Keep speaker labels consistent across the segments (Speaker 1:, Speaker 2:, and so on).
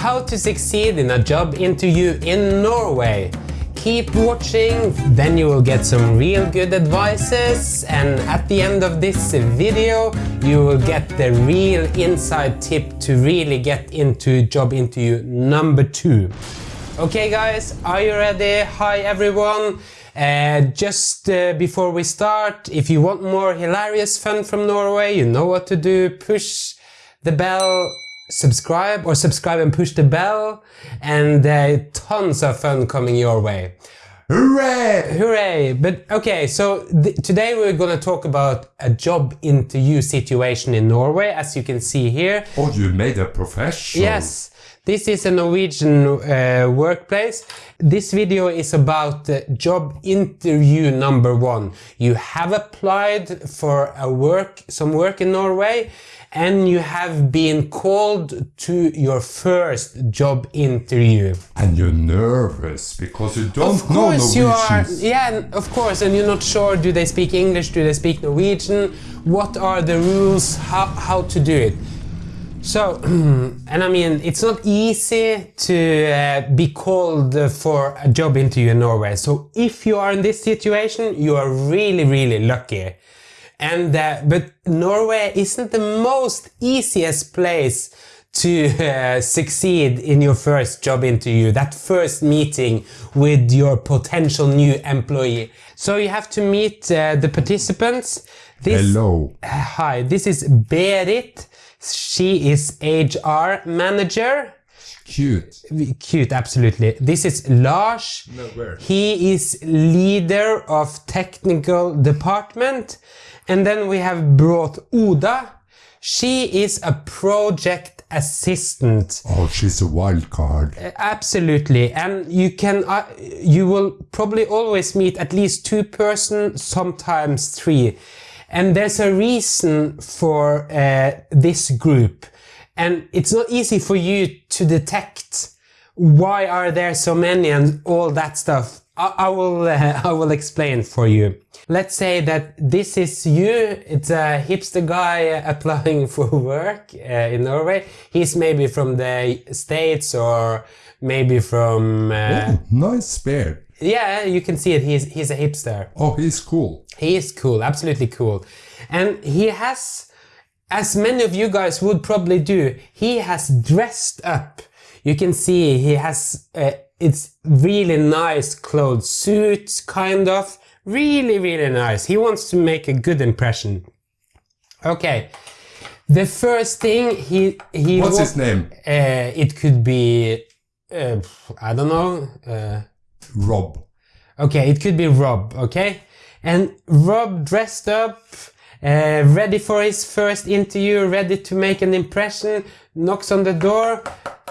Speaker 1: How to succeed in a job interview in Norway. Keep watching, then you will get some real good advices and at the end of this video you will get the real inside tip to really get into job interview number two. Okay guys, are you ready? Hi everyone! Uh, just uh, before we start, if you want more hilarious fun from Norway, you know what to do. Push the bell, subscribe or subscribe and push the bell and uh, tons of fun coming your way.
Speaker 2: Hooray!
Speaker 1: Hooray! But okay, so today we're gonna talk about a job interview situation in Norway, as you can see here.
Speaker 2: Oh, you made a professional.
Speaker 1: Yes, this is a Norwegian uh, workplace. This video is about uh, job interview number one. You have applied for a work, some work in Norway and you have been called to your first job interview.
Speaker 2: And you're nervous because you don't
Speaker 1: of course
Speaker 2: know
Speaker 1: you are. Yeah, of course, and you're not sure, do they speak English, do they speak Norwegian, what are the rules, how, how to do it. So, and I mean, it's not easy to uh, be called for a job interview in Norway. So if you are in this situation, you are really, really lucky. And uh, but Norway isn't the most easiest place to uh, succeed in your first job interview, that first meeting with your potential new employee. So you have to meet uh, the participants.
Speaker 2: This, Hello.
Speaker 1: Hi, this is Berit. She is HR manager.
Speaker 2: Cute.
Speaker 1: Cute, absolutely. This is Lars.
Speaker 2: No, where?
Speaker 1: He is leader of technical department. And then we have brought Oda. She is a project assistant.
Speaker 2: Oh, she's a wild card.
Speaker 1: Uh, absolutely. And you can, uh, you will probably always meet at least two persons, sometimes three. And there's a reason for uh, this group. And it's not easy for you to detect why are there so many and all that stuff. I, I will, uh, I will explain for you. Let's say that this is you. It's a hipster guy applying for work uh, in Norway. He's maybe from the States or maybe from...
Speaker 2: Uh, oh, nice beard.
Speaker 1: Yeah, you can see it. He's, he's a hipster.
Speaker 2: Oh, he's cool.
Speaker 1: He is cool, absolutely cool. And he has, as many of you guys would probably do, he has dressed up. You can see he has, uh, it's really nice clothes, suits kind of. Really, really nice. He wants to make a good impression. Okay. The first thing he he
Speaker 2: What's his name?
Speaker 1: Uh, it could be uh, I don't know. Uh,
Speaker 2: Rob.
Speaker 1: Okay, it could be Rob. Okay, and Rob dressed up, uh, ready for his first interview, ready to make an impression, knocks on the door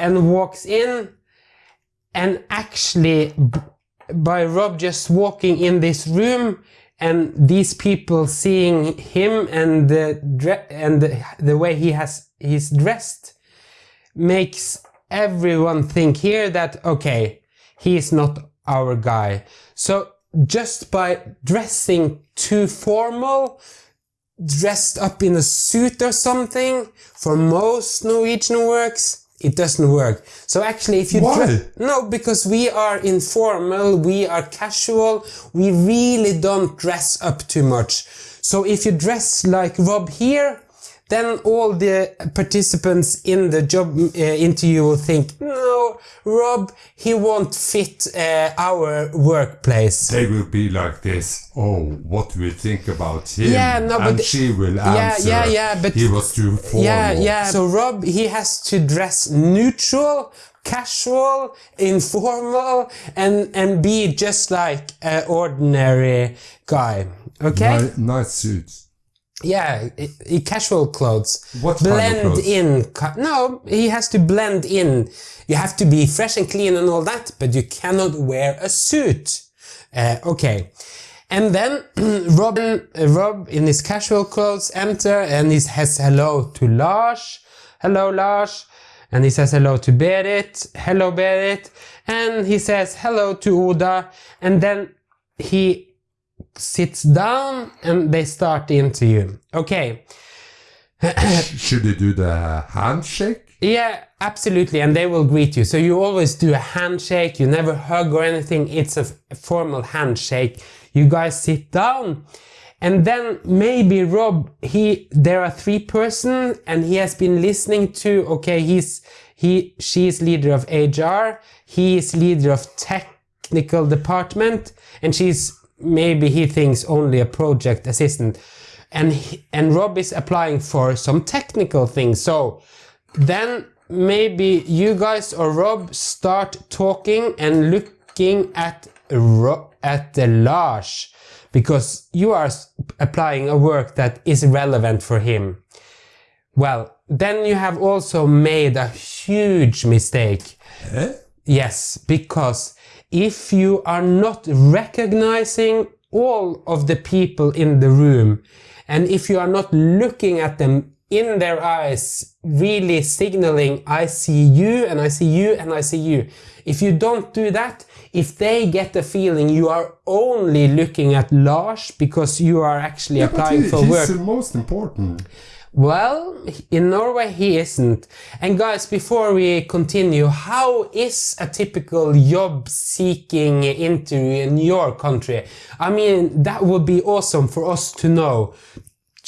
Speaker 1: and walks in, and actually by Rob just walking in this room and these people seeing him and the and the, the way he has he's dressed makes everyone think here that okay he's not our guy. So just by dressing too formal dressed up in a suit or something for most Norwegian works it doesn't work. So actually if you
Speaker 2: Why?
Speaker 1: no because we are informal, we are casual, we really don't dress up too much. So if you dress like Rob here, then all the participants in the job uh, interview will think, no, Rob, he won't fit uh, our workplace.
Speaker 2: They will be like this. Oh, what do we think about him?
Speaker 1: Yeah, no,
Speaker 2: and
Speaker 1: but
Speaker 2: she will answer.
Speaker 1: Yeah, yeah, yeah, but
Speaker 2: he was too formal.
Speaker 1: Yeah, yeah. So Rob, he has to dress neutral, casual, informal, and and be just like an ordinary guy. Okay.
Speaker 2: Nice, nice suits.
Speaker 1: Yeah, casual clothes.
Speaker 2: What
Speaker 1: blend
Speaker 2: kind of
Speaker 1: in. No, he has to blend in. You have to be fresh and clean and all that, but you cannot wear a suit. Uh, okay. And then Robin, uh, Rob in his casual clothes enter and he says hello to Lars. Hello Lars. And he says hello to Berit. Hello Berit. And he says hello to Oda. And then he sits down and they start the interview. Okay.
Speaker 2: Should he do the handshake?
Speaker 1: Yeah, absolutely, and they will greet you. So you always do a handshake. You never hug or anything. It's a formal handshake. You guys sit down, and then maybe Rob. He there are three person, and he has been listening to. Okay, he's he she is leader of HR. He is leader of technical department, and she's maybe he thinks only a project assistant, and he, and Rob is applying for some technical things. So then maybe you guys or Rob start talking and looking at Ro- at the Lars because you are applying a work that is relevant for him. Well, then you have also made a huge mistake.
Speaker 2: Eh?
Speaker 1: Yes, because if you are not recognizing all of the people in the room and if you are not looking at them in their eyes, really signaling, I see you and I see you and I see you. If you don't do that, if they get the feeling you are only looking at Lars because you are actually
Speaker 2: But
Speaker 1: applying
Speaker 2: he-
Speaker 1: for
Speaker 2: he's
Speaker 1: work,
Speaker 2: the most important.
Speaker 1: well, in Norway he isn't. And guys, before we continue, how is a typical job seeking interview in your country? I mean, that would be awesome for us to know.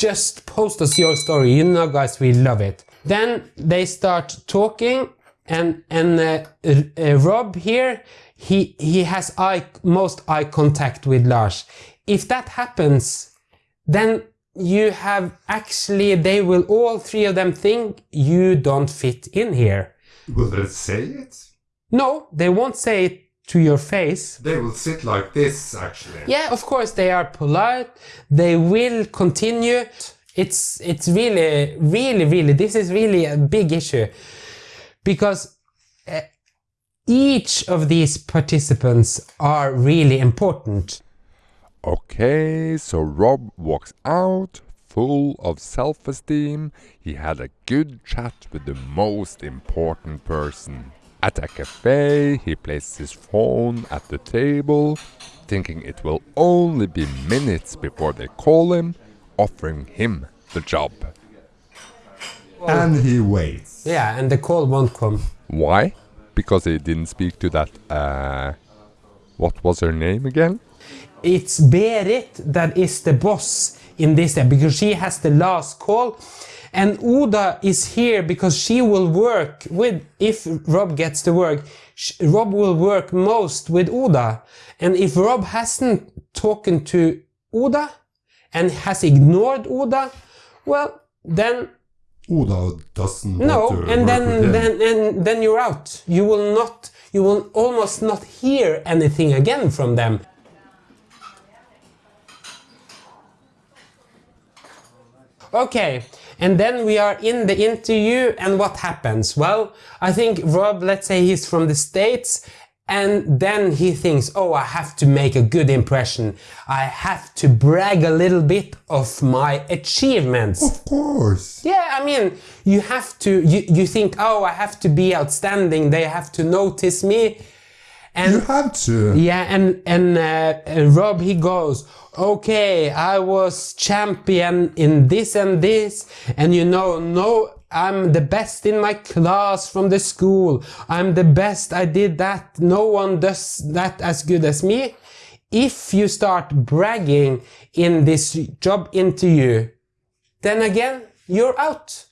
Speaker 1: Just post us your story. You know, guys, we love it. Then they start talking and and uh, uh, Rob here, he he has eye most eye contact with Lars. If that happens, then you have actually they will all three of them think you don't fit in here
Speaker 2: Will they say it?
Speaker 1: no they won't say it to your face
Speaker 2: They will sit like this, actually.
Speaker 1: yeah of course they are polite they will continue it's it's really really really this is really a big issue because uh, each of these participants are really important
Speaker 3: Okay, so Rob walks out full of self esteem. He had a good chat with the most important person. At a cafe, he placed his phone at the table, thinking it will only be minutes before they call him, offering him the job.
Speaker 2: And he waits.
Speaker 1: yeah and the call won't come
Speaker 3: Why? Because he didn't speak to that, uh. What was her name again?
Speaker 1: it's Berit that is the boss in this step because she has the last call. And Oda is here because she will work with, if Rob gets the work, Rob will work most with Oda. And if Rob hasn't talked to Oda and has ignored Oda, well, then
Speaker 2: Oda doesn't
Speaker 1: no, and then then and then you're out. You will not. You will almost not hear anything again from them. Okay, and then we are in the interview, and what happens? Well, I think Rob, let's say he's from the States, and then he thinks, oh, I have to make a good impression. I have to brag a little bit of my achievements.
Speaker 2: Of course.
Speaker 1: Yeah, I mean, you have to, you, you think, oh, I have to be outstanding, they have to notice me. And
Speaker 2: You have to.
Speaker 1: yeah, and and uh, uh, Rob he goes, okay, I was champion in this and this, and you know, no, I'm the best in my class from the school. I'm the best. I did that. No one does that as good as me. If you start bragging in this job interview, then again you're out.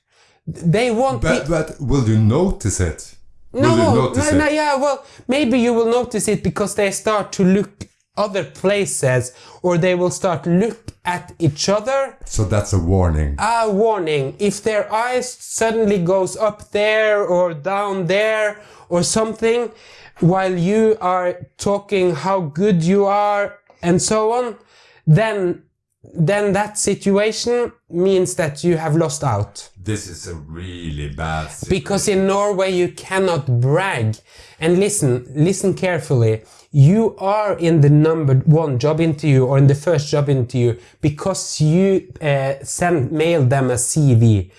Speaker 1: They won't be.
Speaker 2: But, but will you notice it?
Speaker 1: No, no, no, yeah, well, maybe you will notice it because they start to look other places or they will start look at each other.
Speaker 2: So that's a warning.
Speaker 1: A warning, if their eyes suddenly goes up there or down there or something while you are talking how good you are and so on, then then that situation means that you have lost out.
Speaker 2: This is a really bad situation.
Speaker 1: Because in Norway you cannot brag. And listen, listen carefully. You are in the number one job interview or in the first job interview because you uh, send mail them a CV.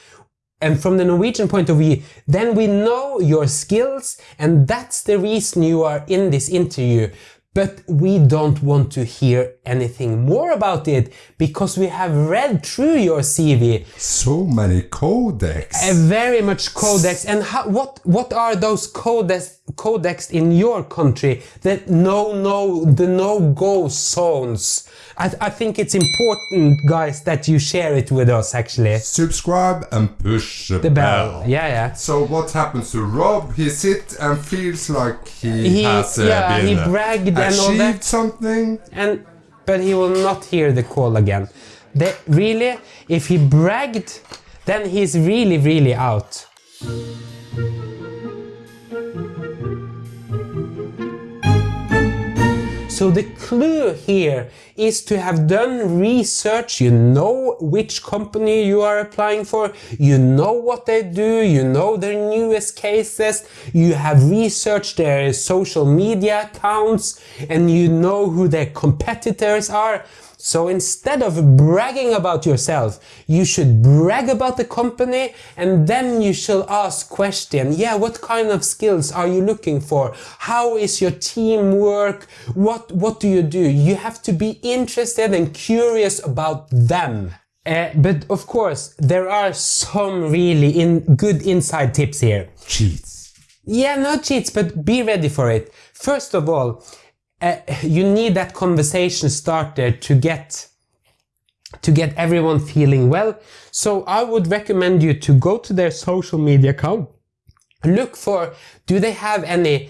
Speaker 1: And from the Norwegian point of view, then we know your skills and that's the reason you are in this interview. But we don't want to hear anything more about it because we have read through your CV
Speaker 2: So many codex.
Speaker 1: a very much codex. And how, what what are those codex codex in your country that no no the no go zones I, I think it's important guys that you share it with us actually
Speaker 2: Subscribe and push the,
Speaker 1: the bell yeah yeah
Speaker 2: So what happens to Rob? He sits and feels like he,
Speaker 1: He-
Speaker 2: has uh,
Speaker 1: yeah,
Speaker 2: been
Speaker 1: he
Speaker 2: uh,
Speaker 1: bragged and all
Speaker 2: achieved
Speaker 1: that.
Speaker 2: something.
Speaker 1: and but he will not hear the call again they, really if he bragged then he's really really out So the clue here is to have done research, you know which company you are applying for, you know what they do, you know their newest cases, you have researched their social media accounts, and you know who their competitors are. So instead of bragging about yourself, you should brag about the company and then you should ask question, yeah, what kind of skills are you looking for? How is your teamwork? What, what do you do? You have to be interested and curious about them. Uh, but of course, there are some really in good inside tips here.
Speaker 2: Cheats.
Speaker 1: Yeah, no cheats, but be ready for it. First of all, uh, you need that conversation starter to get to get everyone feeling well. So I would recommend you to go to their social media account, look for do they have any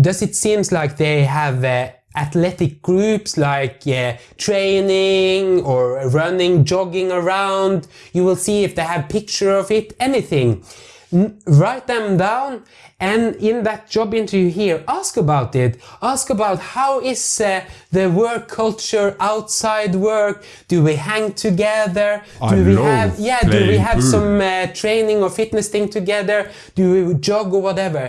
Speaker 1: does it seems like they have uh, athletic groups like uh, training or running jogging around. You will see if they have picture of it anything. N- write them down and in that job interview here ask about it. Ask about how is uh, the work culture outside work? Do we hang together? Do
Speaker 2: I
Speaker 1: we have yeah do we have
Speaker 2: pool.
Speaker 1: some uh, training or fitness thing together? Do we jog or whatever?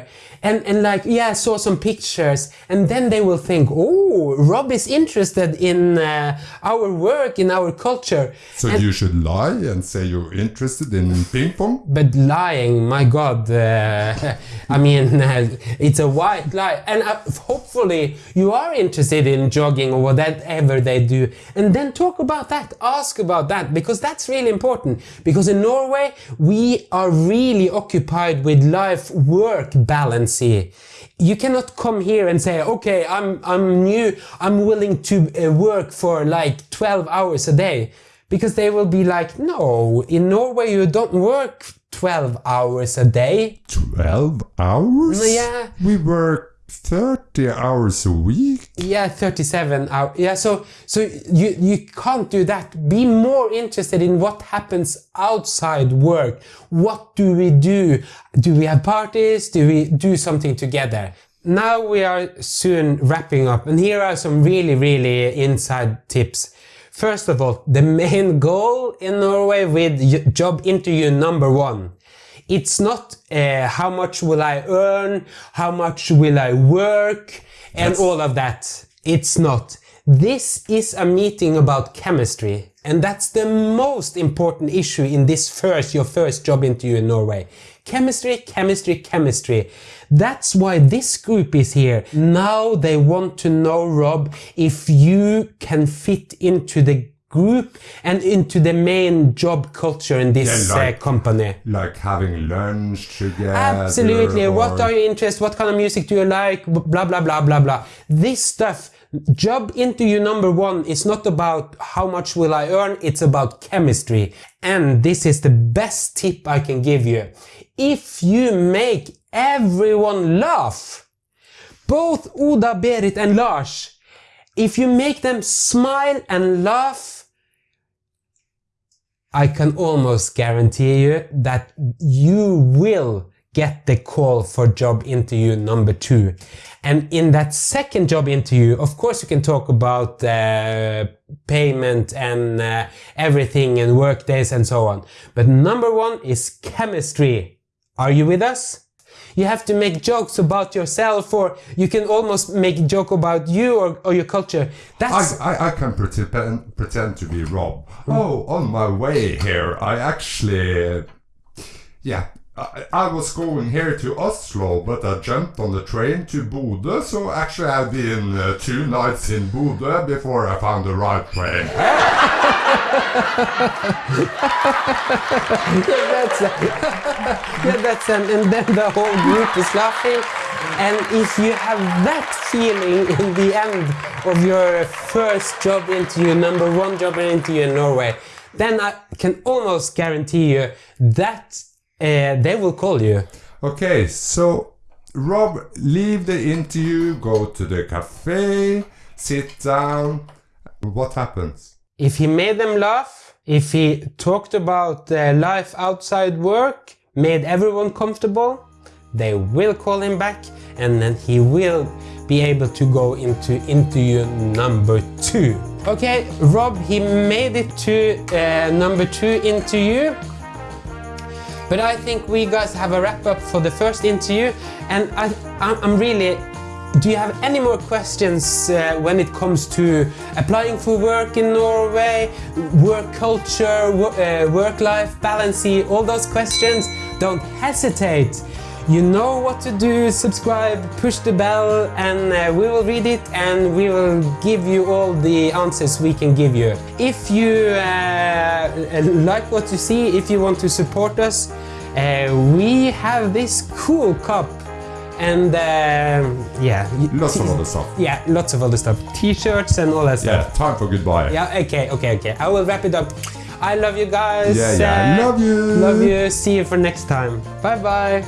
Speaker 1: And and like yeah I saw some pictures. And then they will think oh Rob is interested in uh, our work in our culture.
Speaker 2: So
Speaker 1: And-
Speaker 2: you should lie and say you're interested in ping pong.
Speaker 1: but lying, my God, uh, I mean, uh, it's a white lie. And uh, hopefully you are interested in jogging or whatever they do. And then talk about that, ask about that, because that's really important. Because in Norway, we are really occupied with life-work balance here. You cannot come here and say, okay, I'm, I'm new, I'm willing to uh, work for like 12 hours a day. Because they will be like, no, in Norway you don't work 12 hours a day.
Speaker 2: 12 hours?
Speaker 1: Mm, yeah.
Speaker 2: We work 30 hours a week.
Speaker 1: Yeah, 37 hours. Yeah, so so you you can't do that. Be more interested in what happens outside work. What do we do? Do we have parties? Do we do something together? Now we are soon wrapping up and here are some really really inside tips. First of all, the main goal in Norway with job interview number one. It's not uh, how much will I earn, how much will I work, and
Speaker 2: That's-
Speaker 1: all of that. It's not. This is a meeting about chemistry, and that's the most important issue in this first, your first job interview in Norway. Chemistry, chemistry, chemistry. That's why this group is here. Now they want to know, Rob, if you can fit into the group and into the main job culture in this
Speaker 2: Yeah, like-
Speaker 1: uh, company.
Speaker 2: Like having lunch together.
Speaker 1: Absolutely. What are your interests? What kind of music do you like? Blah, blah, blah, blah, blah. This stuff, job interview number one is not about how much will I earn. It's about chemistry. And this is the best tip I can give you. If you make everyone laugh, both Oda, Berit and Lars, if you make them smile and laugh, I can almost guarantee you that you will get the call for job interview number two. And in that second job interview, of course, you can talk about uh, payment and uh, everything and work days and so on. But number one is chemistry. Are you with us? You have to make jokes about yourself or you can almost make a joke about you or, or your culture. That's
Speaker 2: I, I, I can pretend, pretend to be Rob. Oh, on my way here, I actually, yeah, I, I was going here to Oslo, but I jumped on the train to Bodø, so actually I've been uh, two nights in Bodø before I found the right train.
Speaker 1: yeah, that's yeah, that's and, and then the whole group is laughing. And if you have that feeling in the end of your first job interview, number one job interview in Norway, then I can almost guarantee you that uh, they will call you.
Speaker 2: Okay, so Rob, leave the interview, go to the cafe, sit down. What happens?
Speaker 1: If he made them laugh, if he talked about uh, life outside work, made everyone comfortable, they will call him back and then he will be able to go into interview number two. Okay, Rob, he made it to uh, number two interview. But I think we guys have a wrap up for the first interview and I, I'm really do you have any more questions uh, when it comes to applying for work in Norway, work culture, uh, work-life balance, all those questions? Don't hesitate. You know what to do, subscribe, push the bell and uh, we will read it and we will give you all the answers we can give you. If you uh, like what you see, if you want to support us, uh, we have this cool cup and um yeah
Speaker 2: Lots of other stuff.
Speaker 1: yeah lots of other stuff t-shirts and all that stuff Yeah,
Speaker 2: time for goodbye.
Speaker 1: yeah okay okay okay i will wrap it up i love you guys
Speaker 2: Yeah, yeah.
Speaker 1: Uh,
Speaker 2: Love you.
Speaker 1: love you see you for next time bye bye